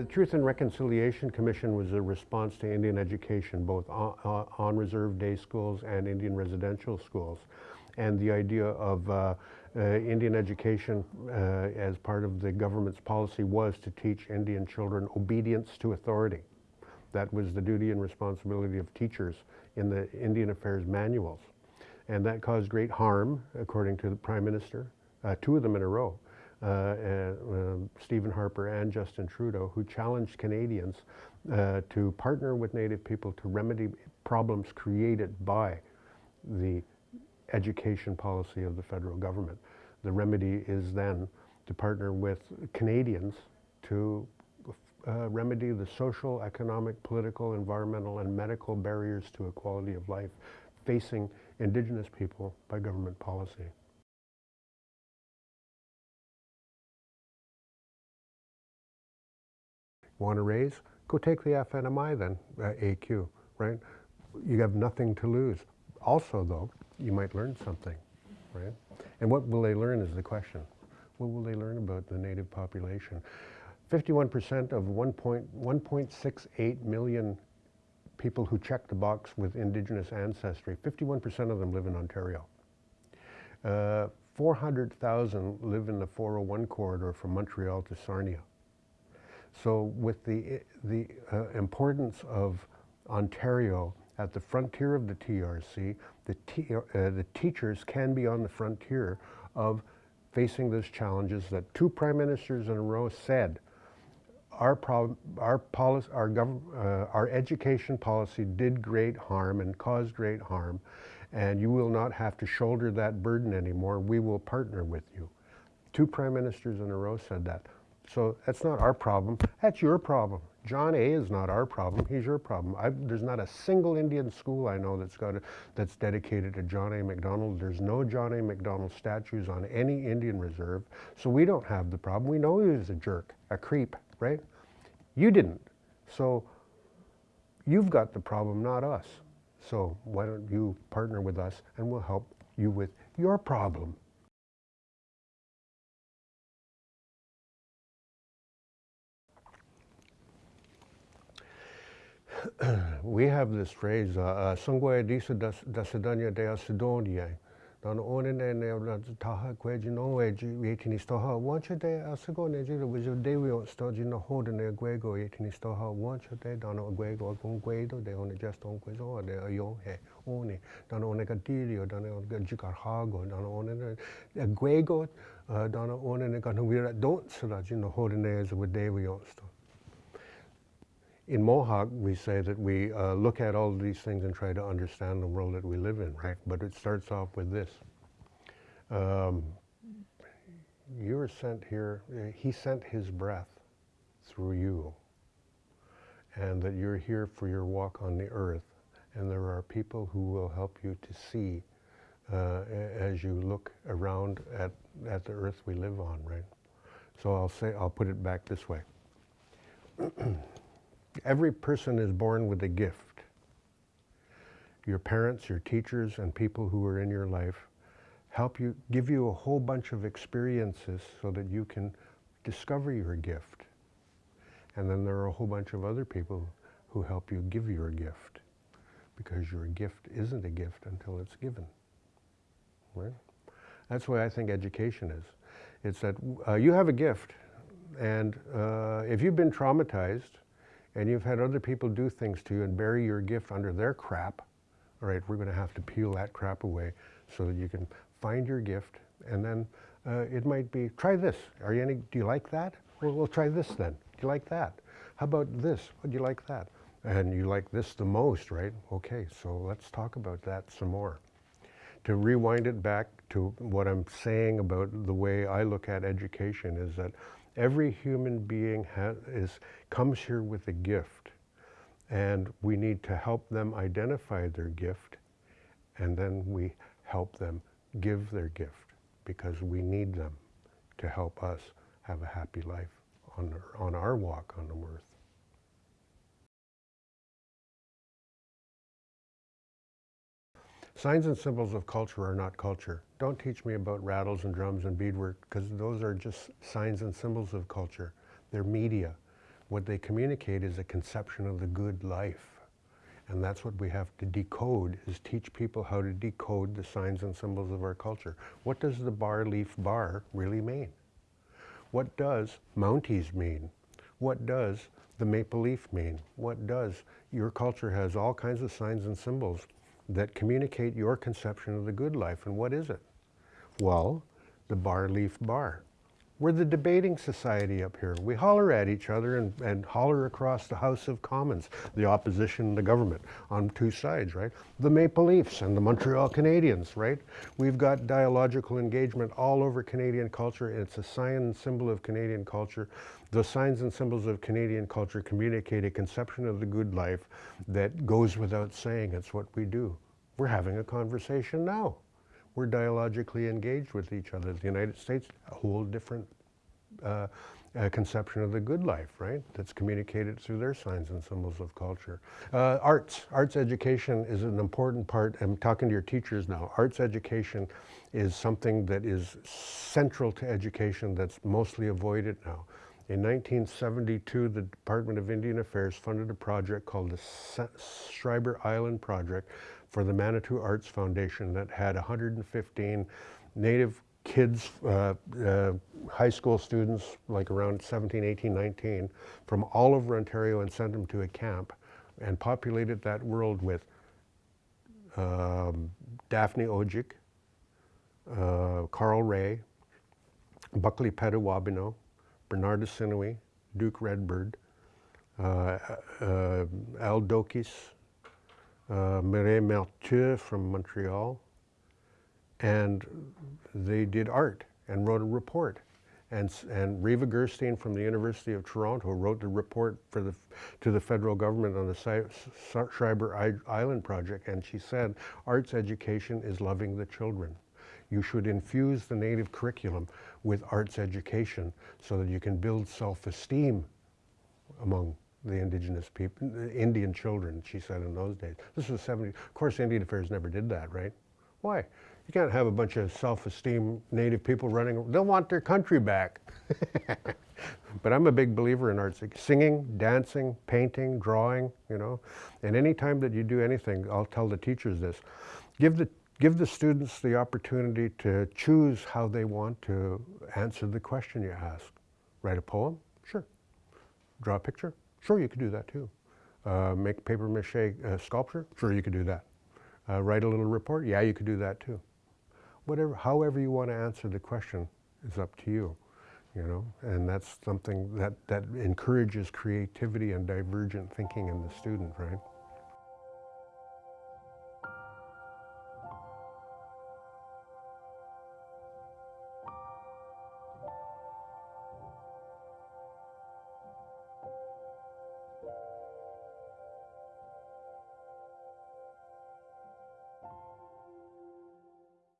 the Truth and Reconciliation Commission was a response to Indian education, both on, on reserve day schools and Indian residential schools. And the idea of uh, uh, Indian education uh, as part of the government's policy was to teach Indian children obedience to authority. That was the duty and responsibility of teachers in the Indian Affairs manuals. And that caused great harm, according to the Prime Minister, uh, two of them in a row, uh, uh, Stephen Harper and Justin Trudeau, who challenged Canadians uh, to partner with Native people to remedy problems created by the education policy of the federal government. The remedy is then to partner with Canadians to uh, remedy the social, economic, political, environmental, and medical barriers to equality of life facing Indigenous people by government policy. Want to raise? Go take the FNMI then, uh, AQ, right? You have nothing to lose. Also, though, you might learn something, right? And what will they learn is the question. What will they learn about the native population? 51% of 1.68 million people who check the box with indigenous ancestry, 51% of them live in Ontario. Uh, 400,000 live in the 401 corridor from Montreal to Sarnia. So with the, the uh, importance of Ontario at the frontier of the TRC, the, uh, the teachers can be on the frontier of facing those challenges that two prime ministers in a row said our, our, policy, our, uh, our education policy did great harm and caused great harm, and you will not have to shoulder that burden anymore. We will partner with you. Two prime ministers in a row said that. So that's not our problem. That's your problem. John A is not our problem. He's your problem. I've, there's not a single Indian school I know that's got a, that's dedicated to John A. Macdonald. There's no John A. Macdonald statues on any Indian reserve. So we don't have the problem. We know he was a jerk, a creep, right? You didn't. So you've got the problem, not us. So why don't you partner with us and we'll help you with your problem. we have this phrase, uh, uh, Sungwe disa dasadanya de asidonia. Dan one ne taha kweji no weji yetini stoha wancha de asago ne jira wijo de we stoji no hoda ne gwego yetini stoha wancha de dan gwego gon gwedo de on just on kwezo de ayo he one dan one ka dirio dan on jikar hago dan one ne gwego dan uh, one ne kan wira don't so you know hoda ne is with de we stoji in Mohawk, we say that we uh, look at all these things and try to understand the world that we live in, right? But it starts off with this. Um, you were sent here, he sent his breath through you. And that you're here for your walk on the earth. And there are people who will help you to see uh, as you look around at, at the earth we live on, right? So I'll say, I'll put it back this way. Every person is born with a gift. Your parents, your teachers, and people who are in your life help you, give you a whole bunch of experiences so that you can discover your gift. And then there are a whole bunch of other people who help you give your gift because your gift isn't a gift until it's given. Right? That's why I think education is. It's that uh, you have a gift and uh, if you've been traumatized and you've had other people do things to you and bury your gift under their crap, all right, we're going to have to peel that crap away so that you can find your gift. And then uh, it might be, try this. Are you any, do you like that? Well, we'll try this then. Do you like that? How about this? Would you like that? And you like this the most, right? Okay, so let's talk about that some more. To rewind it back to what I'm saying about the way I look at education is that Every human being has, is, comes here with a gift, and we need to help them identify their gift, and then we help them give their gift because we need them to help us have a happy life on, on our walk on the earth. Signs and symbols of culture are not culture. Don't teach me about rattles and drums and beadwork because those are just signs and symbols of culture. They're media. What they communicate is a conception of the good life. And that's what we have to decode, is teach people how to decode the signs and symbols of our culture. What does the bar leaf bar really mean? What does Mounties mean? What does the maple leaf mean? What does your culture has all kinds of signs and symbols that communicate your conception of the good life. And what is it? Well, the bar leaf bar. We're the debating society up here. We holler at each other and, and holler across the House of Commons, the opposition and the government on two sides, right? The Maple Leafs and the Montreal Canadiens, right? We've got dialogical engagement all over Canadian culture. It's a sign and symbol of Canadian culture. The signs and symbols of Canadian culture communicate a conception of the good life that goes without saying. It's what we do. We're having a conversation now we're dialogically engaged with each other. The United States, a whole different uh, uh, conception of the good life, right? That's communicated through their signs and symbols of culture. Uh, arts, arts education is an important part. I'm talking to your teachers now. Arts education is something that is central to education that's mostly avoided now. In 1972, the Department of Indian Affairs funded a project called the Schreiber Island Project, for the Manitou Arts Foundation that had 115 Native kids, uh, uh, high school students, like around 17, 18, 19, from all over Ontario and sent them to a camp and populated that world with um, Daphne Odjig, uh, Carl Ray, Buckley Petawabano, Bernard Assiniwi, Duke Redbird, uh, uh, Al Dokis, uh, Mireille Mathieu from Montreal, and they did art and wrote a report. And, and Reva Gerstein from the University of Toronto wrote the report for the, to the federal government on the Schreiber Island project, and she said, arts education is loving the children. You should infuse the native curriculum with arts education so that you can build self-esteem among the indigenous people, the Indian children, she said in those days. This was 70, of course Indian Affairs never did that, right? Why? You can't have a bunch of self-esteem native people running, they'll want their country back. but I'm a big believer in arts, singing, dancing, painting, drawing, you know. And any time that you do anything, I'll tell the teachers this, give the, give the students the opportunity to choose how they want to answer the question you ask. Write a poem? Sure. Draw a picture? Sure, you could do that too. Uh, make paper mache uh, sculpture? Sure, you could do that. Uh, write a little report? Yeah, you could do that too. Whatever, however you want to answer the question is up to you, you know, and that's something that, that encourages creativity and divergent thinking in the student, right?